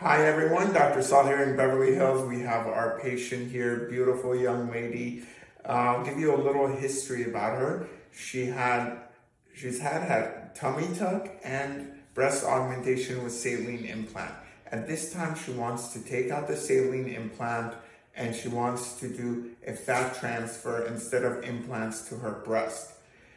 Hi everyone, Dr. Saul here in Beverly Hills. We have our patient here, beautiful young lady. Uh, I'll give you a little history about her. She had, she's had had tummy tuck and breast augmentation with saline implant. At this time, she wants to take out the saline implant and she wants to do a fat transfer instead of implants to her breast.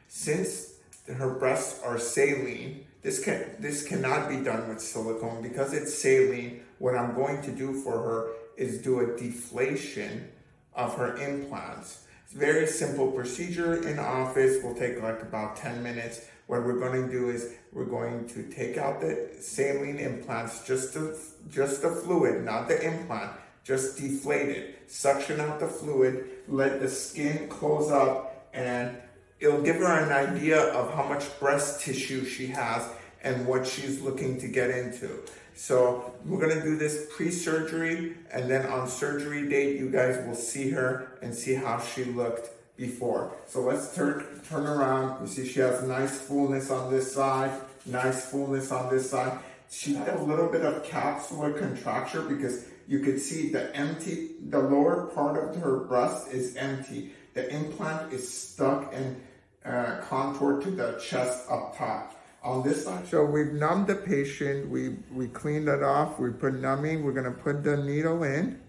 Since her breasts are saline, this can this cannot be done with silicone because it's saline. What I'm going to do for her is do a deflation of her implants. It's a very simple procedure in office. Will take like about 10 minutes. What we're going to do is we're going to take out the saline implants, just the just the fluid, not the implant, just deflate it. Suction out the fluid, let the skin close up and it'll give her an idea of how much breast tissue she has and what she's looking to get into. So we're gonna do this pre-surgery and then on surgery date, you guys will see her and see how she looked before. So let's turn, turn around. You see she has nice fullness on this side, nice fullness on this side. She had a little bit of capsular contracture because you could see the empty, the lower part of her breast is empty. The implant is stuck and uh, contour to the chest up top. On this side, so we've numbed the patient, we, we cleaned it off, we put numbing, we're gonna put the needle in.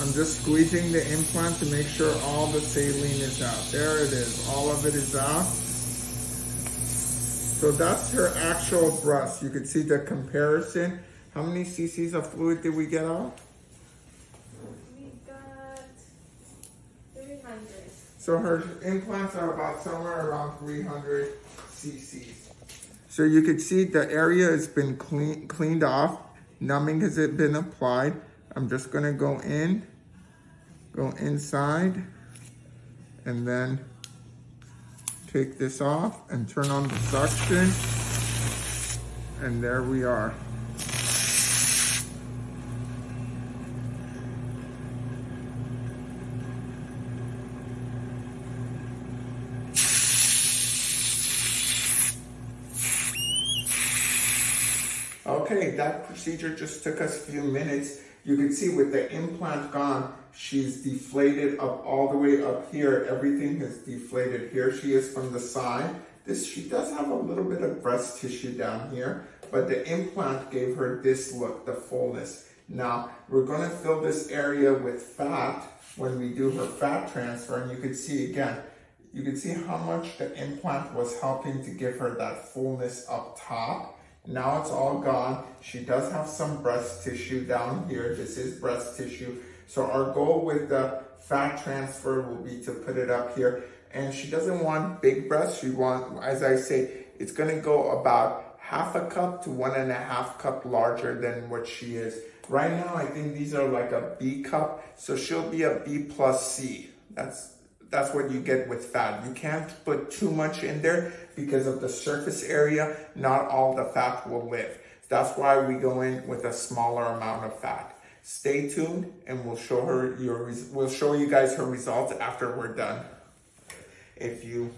I'm just squeezing the implant to make sure all the saline is out. There it is, all of it is out. So that's her actual breast. You can see the comparison. How many cc's of fluid did we get out? We got 300. So her implants are about somewhere around 300 cc's. So you can see the area has been clean, cleaned off. Numbing has it been applied. I'm just gonna go in, go inside, and then take this off and turn on the suction. And there we are. Okay, that procedure just took us a few minutes. You can see with the implant gone, she's deflated up all the way up here. Everything is deflated. Here she is from the side. This She does have a little bit of breast tissue down here, but the implant gave her this look, the fullness. Now, we're gonna fill this area with fat when we do her fat transfer, and you can see again, you can see how much the implant was helping to give her that fullness up top. Now it's all gone. She does have some breast tissue down here. This is breast tissue. So our goal with the fat transfer will be to put it up here. And she doesn't want big breasts. She want, as I say, it's gonna go about half a cup to one and a half cup larger than what she is. Right now, I think these are like a B cup. So she'll be a B plus C. That's that's what you get with fat. You can't put too much in there because of the surface area. Not all the fat will live. That's why we go in with a smaller amount of fat. Stay tuned and we'll show her your, we'll show you guys her results after we're done. If you,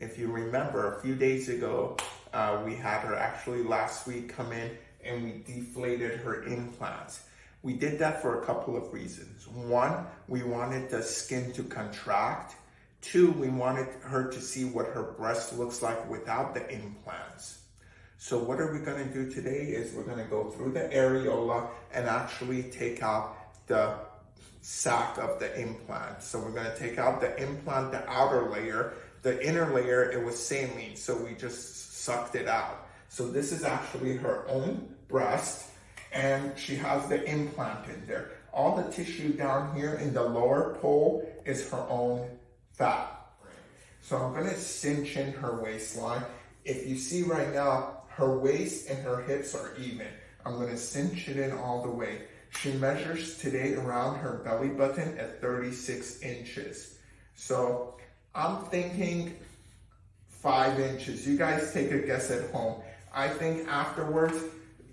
if you remember a few days ago, uh, we had her actually last week come in and we deflated her implants. We did that for a couple of reasons. One, we wanted the skin to contract. Two, we wanted her to see what her breast looks like without the implants. So what are we gonna do today is we're gonna go through the areola and actually take out the sac of the implant. So we're gonna take out the implant, the outer layer, the inner layer, it was saline, so we just sucked it out. So this is actually her own breast and she has the implant in there. All the tissue down here in the lower pole is her own fat. So I'm gonna cinch in her waistline. If you see right now, her waist and her hips are even. I'm gonna cinch it in all the way. She measures today around her belly button at 36 inches. So I'm thinking five inches. You guys take a guess at home. I think afterwards,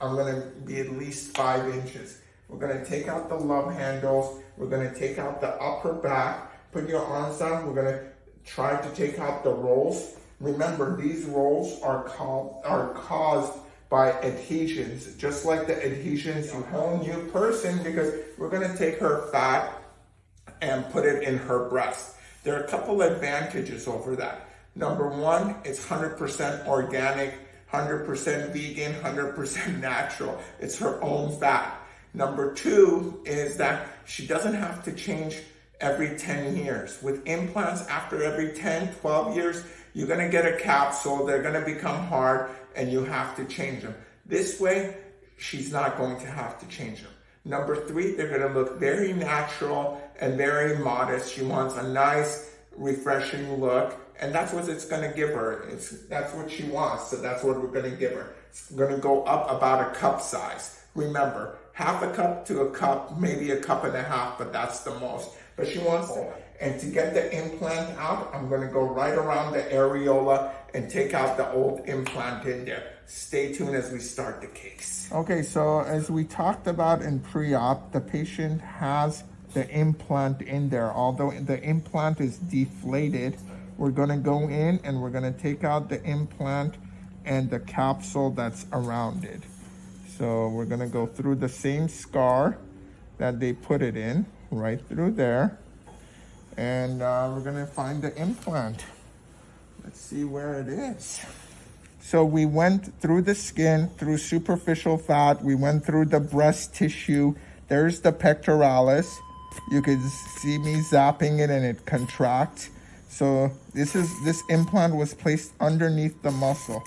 I'm gonna be at least five inches. We're gonna take out the love handles. We're gonna take out the upper back. Put your arms down. We're gonna try to take out the rolls. Remember, these rolls are called are caused by adhesions, just like the adhesions you whole new person because we're gonna take her fat and put it in her breast. There are a couple advantages over that. Number one, it's 100% organic, 100% vegan, 100% natural. It's her own fat. Number two is that she doesn't have to change every 10 years. With implants, after every 10, 12 years, you're gonna get a capsule, they're gonna become hard, and you have to change them. This way, she's not going to have to change them. Number three, they're gonna look very natural and very modest. She wants a nice, refreshing look, and that's what it's gonna give her. It's that's what she wants, so that's what we're gonna give her. It's gonna go up about a cup size. Remember, half a cup to a cup, maybe a cup and a half, but that's the most. But she wants to, and to get the implant out, I'm gonna go right around the areola and take out the old implant in there. Stay tuned as we start the case. Okay, so as we talked about in pre-op, the patient has the implant in there. Although the implant is deflated, we're gonna go in and we're gonna take out the implant and the capsule that's around it. So we're gonna go through the same scar that they put it in, right through there. And uh, we're gonna find the implant. Let's see where it is. So we went through the skin, through superficial fat. We went through the breast tissue. There's the pectoralis. You can see me zapping it and it contracts. So this is this implant was placed underneath the muscle.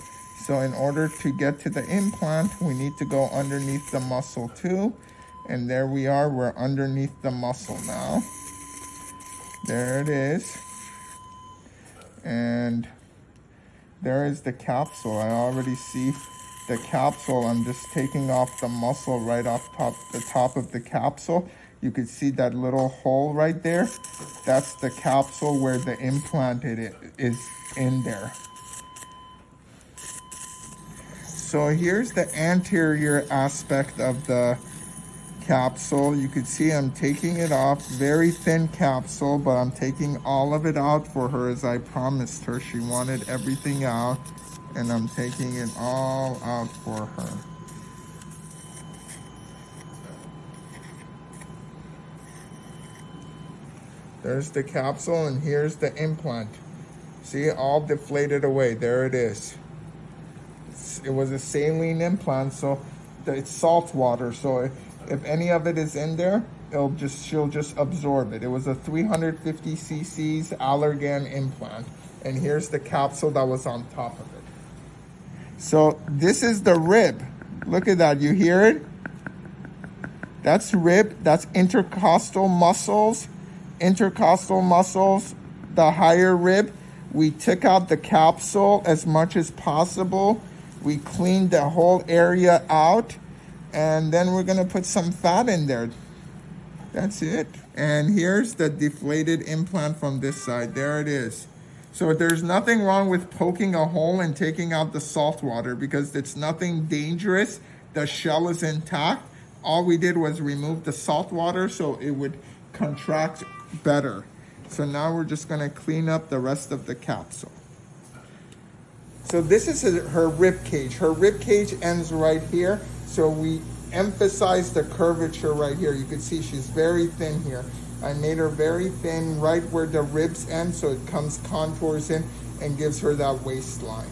So in order to get to the implant, we need to go underneath the muscle too. And there we are, we're underneath the muscle now. There it is. And there is the capsule. I already see the capsule. I'm just taking off the muscle right off top the top of the capsule. You can see that little hole right there. That's the capsule where the implant it is in there. So here's the anterior aspect of the capsule. You can see I'm taking it off. Very thin capsule, but I'm taking all of it out for her as I promised her. She wanted everything out, and I'm taking it all out for her. There's the capsule, and here's the implant. See, all deflated away. There it is. It was a saline implant, so it's salt water. So if any of it is in there, it'll just she'll just absorb it. It was a 350 cc's Allergan implant. And here's the capsule that was on top of it. So this is the rib. Look at that. You hear it? That's rib. That's intercostal muscles. Intercostal muscles, the higher rib. We took out the capsule as much as possible. We cleaned the whole area out and then we're gonna put some fat in there. That's it. And here's the deflated implant from this side. There it is. So there's nothing wrong with poking a hole and taking out the salt water because it's nothing dangerous. The shell is intact. All we did was remove the salt water so it would contract better. So now we're just gonna clean up the rest of the capsule. So this is her rib cage. Her rib cage ends right here. So we emphasize the curvature right here. You can see she's very thin here. I made her very thin right where the ribs end so it comes contours in and gives her that waistline.